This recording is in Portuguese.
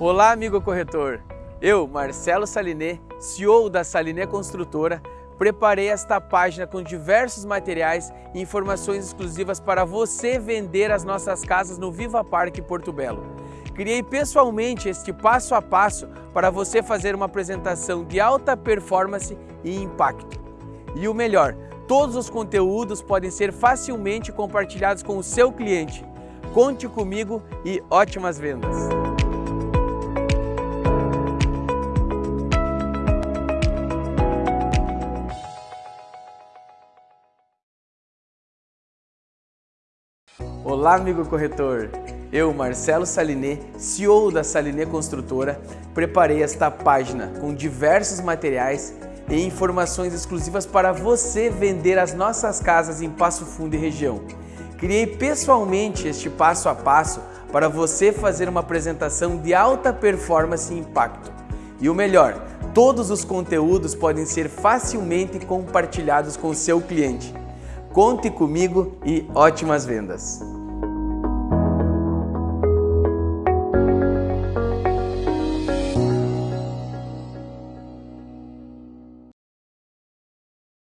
Olá, amigo corretor. Eu, Marcelo Saliné, CEO da Saliné Construtora, preparei esta página com diversos materiais e informações exclusivas para você vender as nossas casas no Viva Parque Porto Belo. Criei pessoalmente este passo a passo para você fazer uma apresentação de alta performance e impacto. E o melhor, todos os conteúdos podem ser facilmente compartilhados com o seu cliente. Conte comigo e ótimas vendas! Olá, amigo corretor! Eu, Marcelo Saliné, CEO da Saliné Construtora, preparei esta página com diversos materiais e informações exclusivas para você vender as nossas casas em Passo Fundo e região. Criei pessoalmente este passo a passo para você fazer uma apresentação de alta performance e impacto. E o melhor, todos os conteúdos podem ser facilmente compartilhados com seu cliente. Conte comigo e ótimas vendas!